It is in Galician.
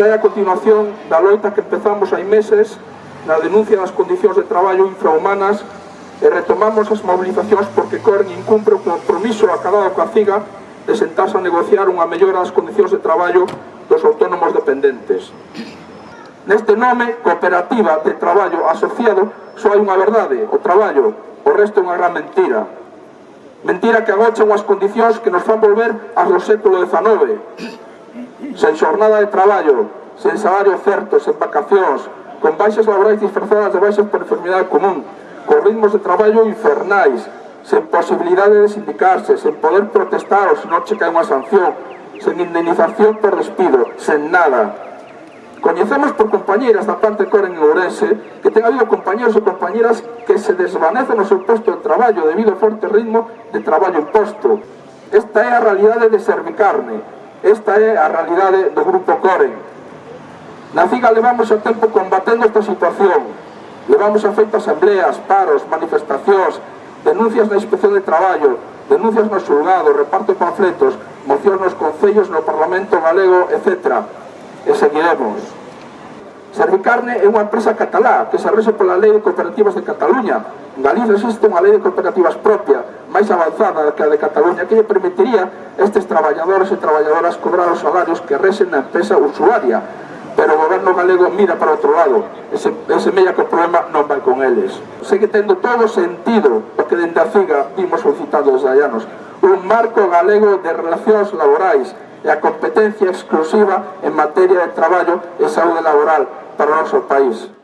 Esta é a continuación da loita que empezamos hai meses na denuncia das condicións de traballo infrahumanas e retomamos as movilizacións porque Corn incumpre o compromiso acabado coa CIGA de sentarse a negociar unha mellora das condicións de traballo dos autónomos dependentes. Neste nome, cooperativa de traballo asociado, só hai unha verdade, o traballo, o resto é unha gran mentira. Mentira que agocha unhas condicións que nos fan volver ás do século XIX, sen xornada de traballo, sen salario certo, sen vacacións, con baixas laborais disfrazadas de baixas por enfermidade común, con ritmos de traballo infernais, sen posibilidade de sindicarse, sen poder protestar ou se non checa unha sanción, sen indemnización por despido, sen nada. Coñecemos por compañeiras da parte Coren en Ourense que ten habido compañeros e compañeras que se desvanecen no seu posto de traballo debido ao forte ritmo de traballo imposto. Esta é a realidade de Servicarne, Esta é a realidade do Grupo Coren. Na CIGA levamos o tempo combatendo esta situación. Levamos a feito asambleas, paros, manifestacións, denuncias na inspección de traballo, denuncias no xulgado, reparto de panfletos, mocións nos concellos, no Parlamento Galego, etc. E seguiremos. Servicarne é unha empresa catalá que se rege pola lei de cooperativas de Cataluña. En Galicia existe unha lei de cooperativas propia, máis avanzada que a de Cataluña, que lle permitiría a estes traballadores e traballadoras cobrar os salarios que resen na empresa usuaria. Pero o goberno galego mira para outro lado e, se, e semella que o problema non vai con eles. Segue tendo todo sentido o que dende a FIGA vimos solicitado desde hai anos. Un marco galego de relacións laborais e a competencia exclusiva en materia de traballo e saúde laboral para o noso país.